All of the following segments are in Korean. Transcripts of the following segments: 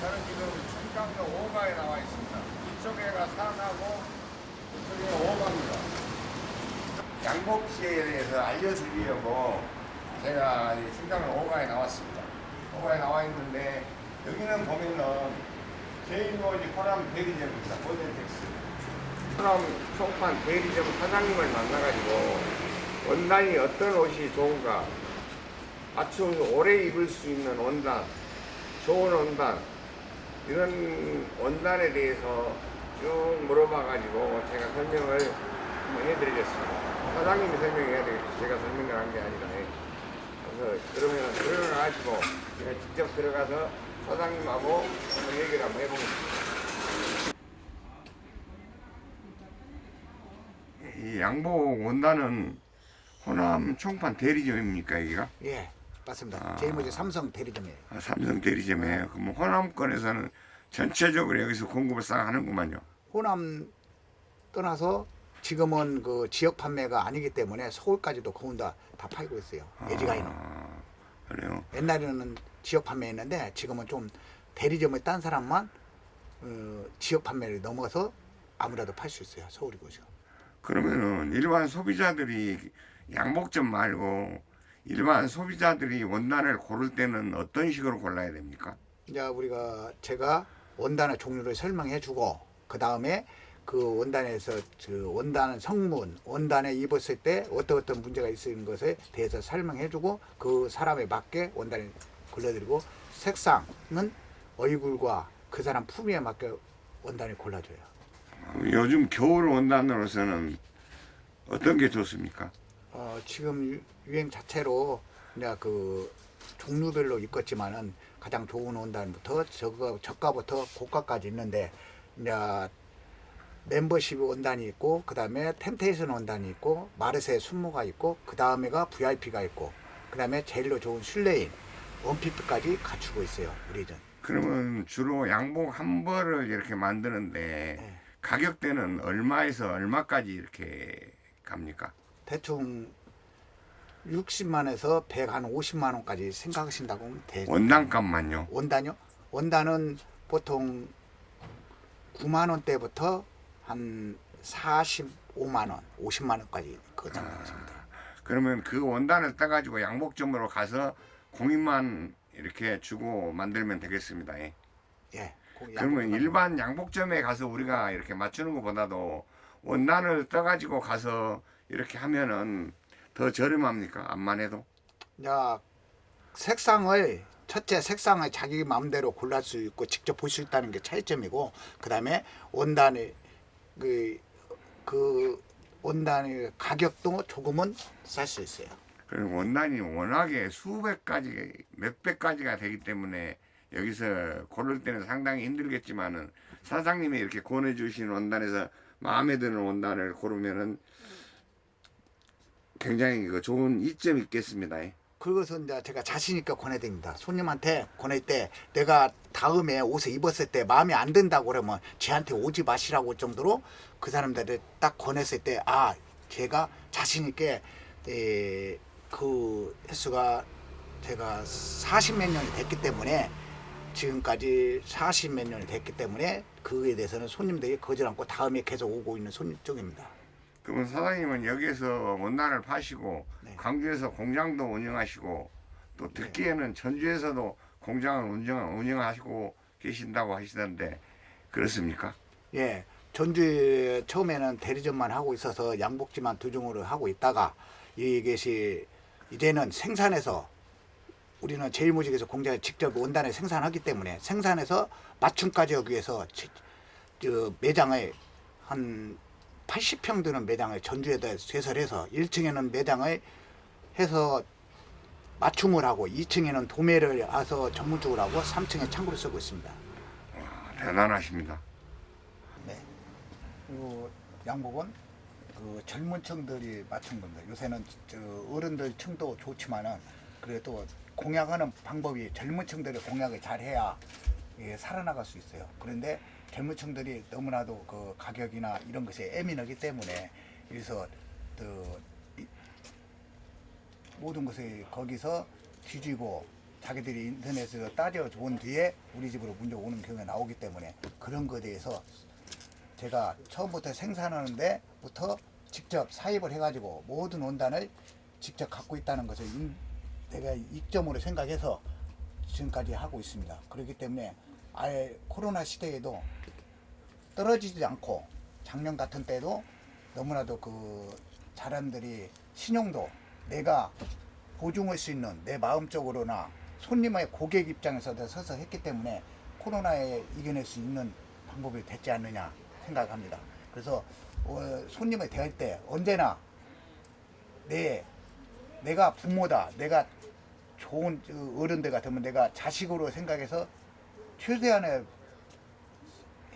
저는 지금 충청도 오가에 나와 있습니다. 이쪽에가 산하고 이쪽에 오가입니다. 양복시에 대해서 알려드리려고 제가 이 충청도 오가에 나왔습니다. 오가에 나와 있는데 여기는 보면은 제일모지 호남 대리점입니다. 모델텍스. 호남 총판 대리점 사장님을 만나가지고 원단이 어떤 옷이 좋은가 맞춤 오래 입을 수 있는 원단 좋은 원단 이런 원단에 대해서 쭉 물어봐가지고 제가 설명을 한번 해드리겠습니다. 사장님이 설명해야 되겠죠. 제가 설명을 한 게 아니라. 예. 그래서 그러면 들어가가지고 제가 직접 들어가서 사장님하고 한번 얘기를 한번 해보겠습니다. 이 양복 원단은 호남 총판 대리점입니까 여기가? 예, 맞습니다. 아. 제일모직 삼성 대리점이에요. 아, 삼성 대리점이에요. 그럼 호남권에서는 전체적으로 여기서 공급을 싹 하는구만요. 호남 떠나서 지금은 그 지역 판매가 아니기 때문에 서울까지도 거운 다 다 팔고 있어요. 예지가이는. 아, 그래요. 옛날에는 지역 판매했는데 지금은 좀 대리점에 딴 사람만 어, 지역 판매를 넘어서 아무래도 팔 수 있어요. 서울이고 지금. 그러면은 일반 소비자들이 양복점 말고 일반 소비자들이 원단을 고를 때는 어떤 식으로 골라야 됩니까? 이제 우리가 제가 원단의 종류를 설명해 주고 그 다음에 그 원단에서 그 원단 성분, 원단에 입었을 때 어떤 어떤 문제가 있는 것에 대해서 설명해 주고 그 사람에 맞게 원단을 골라드리고 색상은 얼굴과 그 사람 품위에 맞게 원단을 골라줘요. 요즘 겨울 원단으로서는 어떤 게 좋습니까? 어, 지금 유- 유행 자체로 이제 그 종류별로 있겠지만은 가장 좋은 원단부터 저가 저가부터 고가까지 있는데 이제 멤버십 원단이 있고 그 다음에 템테이션 원단이 있고 마르세 순모가 있고 그 다음에가 VIP가 있고 그 다음에 제일로 좋은 슐레인 원피프까지 갖추고 있어요 우리는 그러면 주로 양복 한 벌을 이렇게 만드는데 네. 가격대는 얼마에서 얼마까지 이렇게 갑니까? 대충 60만에서 150만 원까지 생각하신다고 하면 돼. 원단값만요. 원단요? 원단은 보통 9만 원대부터 한 45만 원, 50만 원까지 그 정도 하십니다. 그러면 그 원단을 따가지고 양복점으로 가서 공인만 이렇게 주고 만들면 되겠습니다. 예. 예. 그 그러면 일반 양복점에 가서 우리가 이렇게 맞추는 것보다도 원단을 떠가지고 가서 이렇게 하면은 더 저렴합니까? 암만 해도? 야, 색상을 첫째 색상을 자기 마음대로 골랄 수 있고 직접 볼 수 있다는 게 차이점이고 그다음에 원단의 그, 그 원단의 가격도 조금은 쌀 수 있어요. 그리고 원단이 워낙에 수백 가지, 몇백 가지가 되기 때문에 여기서 고를 때는 상당히 힘들겠지만은 사장님이 이렇게 권해주신 원단에서 마음에 드는 원단을 고르면은 굉장히 그 좋은 이점이 있겠습니다. 예. 그것은 이제 제가 자신 있게 권해드립니다. 손님한테 권할 때 내가 다음에 옷을 입었을 때 마음에 안 든다고 그러면 쟤한테 오지 마시라고 할 정도로 그 사람들을 딱 권했을 때 아 제가 자신 있게 에, 그 횟수가 제가 40 몇 년이 됐기 때문에 지금까지 40 몇 년이 됐기 때문에 그에 대해서는 손님들이 거절 않고 다음에 계속 오고 있는 손님 쪽입니다. 그러면 사장님은 여기서 원단을 파시고 네. 광주에서 공장도 운영하시고 또 듣기에는 전주에서도 공장을 운영, 운영하시고 계신다고 하시던데 그렇습니까? 예, 전주에 처음에는 대리점만 하고 있어서 양복지만 두 종으로 하고 있다가 이것이 이제는 생산해서 우리는 제일모직에서 공장에 직접 원단을 생산하기 때문에 생산해서 맞춤까지 하기 위해서 매장을 한 80평 되는 매장을 전주에다 개설해서 1층에는 매장을 해서 맞춤을 하고 2층에는 도매를 해서 전문적으로 하고 3층에 창고를 쓰고 있습니다. 아, 대단하십니다. 네. 그 양복은 그 젊은 층들이 맞춘 겁니다. 요새는 저 어른들 층도 좋지만은 그래도 공약하는 방법이 젊은 층들이 공약을 잘 해야 이게 살아나갈 수 있어요. 그런데 층들이 너무나도 그 가격이나 이런 것에 예민하기 때문에 그래서 그 이- 모든 것을 거기서 뒤지고 자기들이 인터넷에서 따져 본 뒤에 우리 집으로 문제 오는 경우가 나오기 때문에 그런 거에 대해서 제가 처음부터 생산하는 데부터 직접 사입을 해가지고 모든 원단을 직접 갖고 있다는 것을 인- 내가 이점으로 생각해서 지금까지 하고 있습니다. 그렇기 때문에 아예 코로나 시대에도 떨어지지 않고 작년 같은 때도 너무나도 그 사람들이 신용도 내가 보증할 수 있는 내 마음적으로나 손님의 고객 입장에서도 서서 했기 때문에 코로나에 이겨낼 수 있는 방법이 됐지 않느냐 생각합니다. 그래서 어, 손님을 대할 때 언제나 내 내가 부모다 내가 좋은 그 어른들 같으면 내가 자식으로 생각해서 최대한의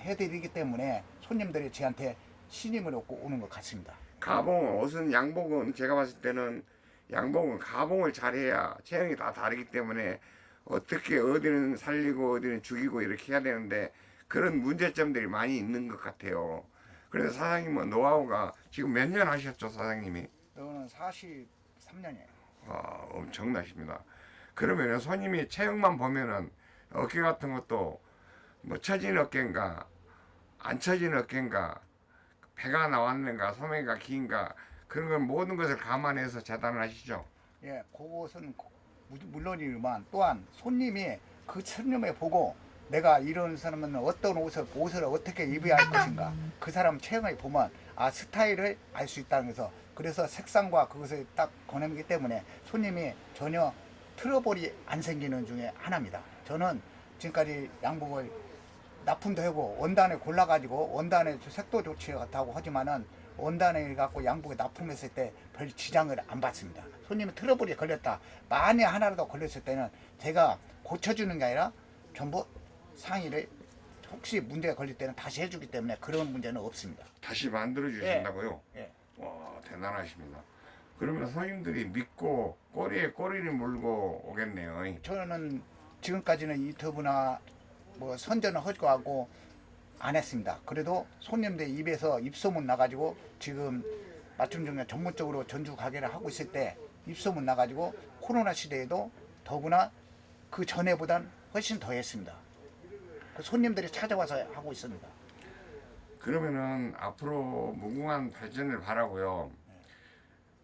해드리기 때문에 손님들이 저한테 신임을 얻고 오는 것 같습니다. 가봉 옷은 양복은 제가 봤을 때는 양복은 가봉을 잘해야 체형이 다 다르기 때문에 어떻게 어디는 살리고 어디는 죽이고 이렇게 해야 되는데 그런 문제점들이 많이 있는 것 같아요. 그래서 사장님은 노하우가 지금 몇 년 하셨죠 사장님이? 저는 43년이에요. 와 엄청나십니다. 그러면 손님이 체형만 보면은 어깨 같은 것도 뭐 처진 어깨인가 안 처진 어깨인가 배가 나왔는가 소매가 긴가 그런 건 모든 것을 감안해서 재단을 하시죠. 예, 그것은 물론이지만 또한 손님이 그 손님을 보고 내가 이런 사람은 어떤 옷을 옷을 어떻게 입어야 할 것인가 그 사람 체형을 보면 아 스타일을 알 수 있다는 거서 그래서 색상과 그것을 딱 권하기 때문에 손님이 전혀 트러블이 안 생기는 중에 하나입니다. 저는 지금까지 양복을 납품도 하고 원단을 골라가지고 원단의 색도 좋지 않다고 하지만은 원단을 갖고 양복에 납품했을 때 별 지장을 안 받습니다. 손님이 트러블이 걸렸다. 만에 하나라도 걸렸을 때는 제가 고쳐주는 게 아니라 전부 상의를 혹시 문제가 걸릴 때는 다시 해주기 때문에 그런 문제는 없습니다. 다시 만들어 주신다고요? 예. 와 대단하십니다. 그러면 손님들이 믿고 꼬리에 꼬리를 물고 오겠네요. 저는 지금까지는 유튜브나 뭐 선전을 허가하고 안 했습니다. 그래도 손님들 입에서 입소문 나가지고 지금 맞춤 중에 전문적으로 전주 가게를 하고 있을 때 입소문 나가지고 코로나 시대에도 더구나 그 전에보단 훨씬 더 했습니다. 그 손님들이 찾아와서 하고 있습니다. 그러면은 앞으로 무궁한 발전을 바라고요.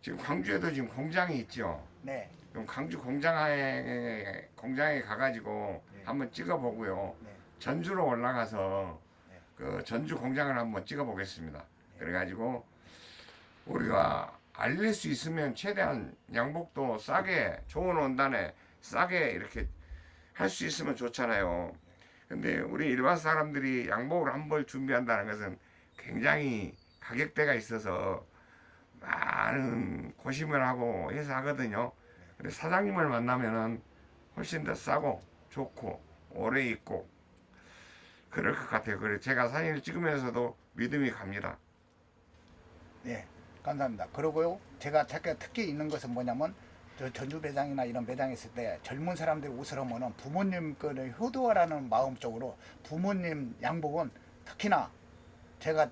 지금 광주에도 지금 공장이 있죠. 네, 그럼 광주 공장에 공장에 가가지고 네. 한번 찍어보고요. 네. 전주로 올라가서 네. 그 전주 공장을 한번 찍어보겠습니다. 그래가지고 우리가 알릴 수 있으면 최대한 양복도 싸게 좋은 원단에 싸게 이렇게 할 수 있으면 좋잖아요. 근데 우리 일반 사람들이 양복을 한 벌 준비한다는 것은 굉장히 가격대가 있어서 많은 고심을 하고 해서 하거든요. 근데 사장님을 만나면은 훨씬 더 싸고 좋고 오래 입고 그럴 것 같아요. 그래서 제가 사진을 찍으면서도 믿음이 갑니다. 네, 감사합니다. 그리고요, 제가 특히, 특히 있는 것은 뭐냐면, 저 전주 매장이나 이런 매장에 있을 때 젊은 사람들이 옷을 하면은 부모님 거를 효도하라는 마음 쪽으로 부모님 양복은 특히나 제가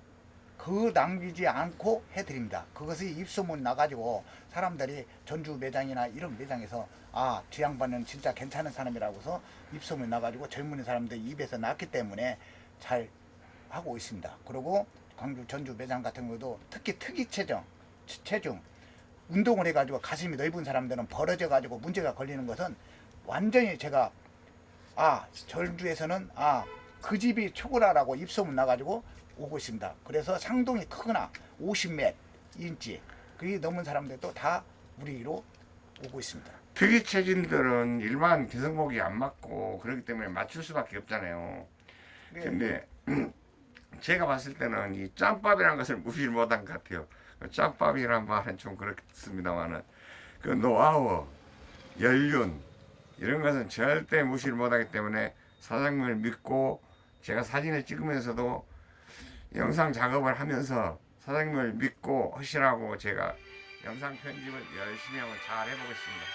그 남기지 않고 해드립니다. 그것이 입소문 나가지고 사람들이 전주 매장이나 이런 매장에서 아, 저 양반은 진짜 괜찮은 사람이라고서 입소문 나가지고 젊은 사람들 입에서 났기 때문에 잘 하고 있습니다. 그리고 광주 전주 매장 같은 경우도 특히 특이 체중, 체- 체중 운동을 해가지고 가슴이 넓은 사람들은 벌어져가지고 문제가 걸리는 것은 완전히 제가 아 전주에서는 아 그 집이 초고라라고 입소문 나가지고 오고 있습니다. 그래서 상동이 크거나 50m 인치 그게 넘은 사람들도 다 우리로 오고 있습니다. 특이 체질들은 일반 기성복이 안 맞고 그렇기 때문에 맞출 수밖에 없잖아요. 네. 근데 제가 봤을 때는 이 짬밥이라는 것을 무시를 못한 것 같아요. 그 짬밥이란 말은 좀 그렇습니다만은 그 노하우, 연륜 이런 것은 절대 무시를 못하기 때문에 사장님을 믿고 제가 사진을 찍으면서도 영상 작업을 하면서 사장님을 믿고 하시라고 제가 영상 편집을 열심히 하고 잘 해보겠습니다.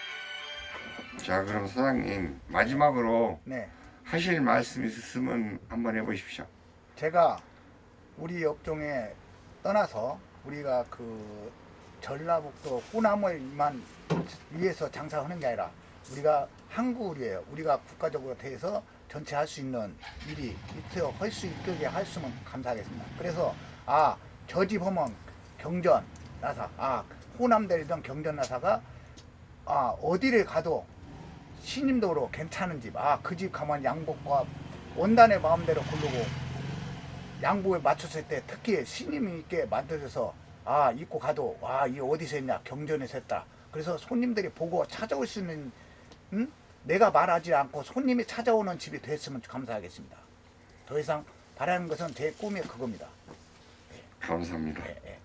자 그럼 사장님 마지막으로 네, 하실 말씀 있으면 한번 해보십시오. 제가 우리 업종에 떠나서 우리가 그 전라북도 호남을만 위해서 장사하는 게 아니라 우리가 한국이에요. 우리가 국가적으로 대해서 전체 할 수 있는 일이 있어 할수 있게 할 수면 감사하겠습니다. 그래서 아 저 집 하면 경전 나사 아 호남대리던 경전 나사가 아 어디를 가도 신임도로 괜찮은 집 아 그 집 가면 양복과 원단의 마음대로 고르고 양복에 맞췄을 때 특히 신임 있게 만들어서 아 입고 가도 아이 어디서 했냐 경전에서 했다 그래서 손님들이 보고 찾아올 수 있는 응? 내가 말하지 않고 손님이 찾아오는 집이 됐으면 감사하겠습니다 더 이상 바라는 것은 제 꿈이 그겁니다 감사합니다. 예, 예.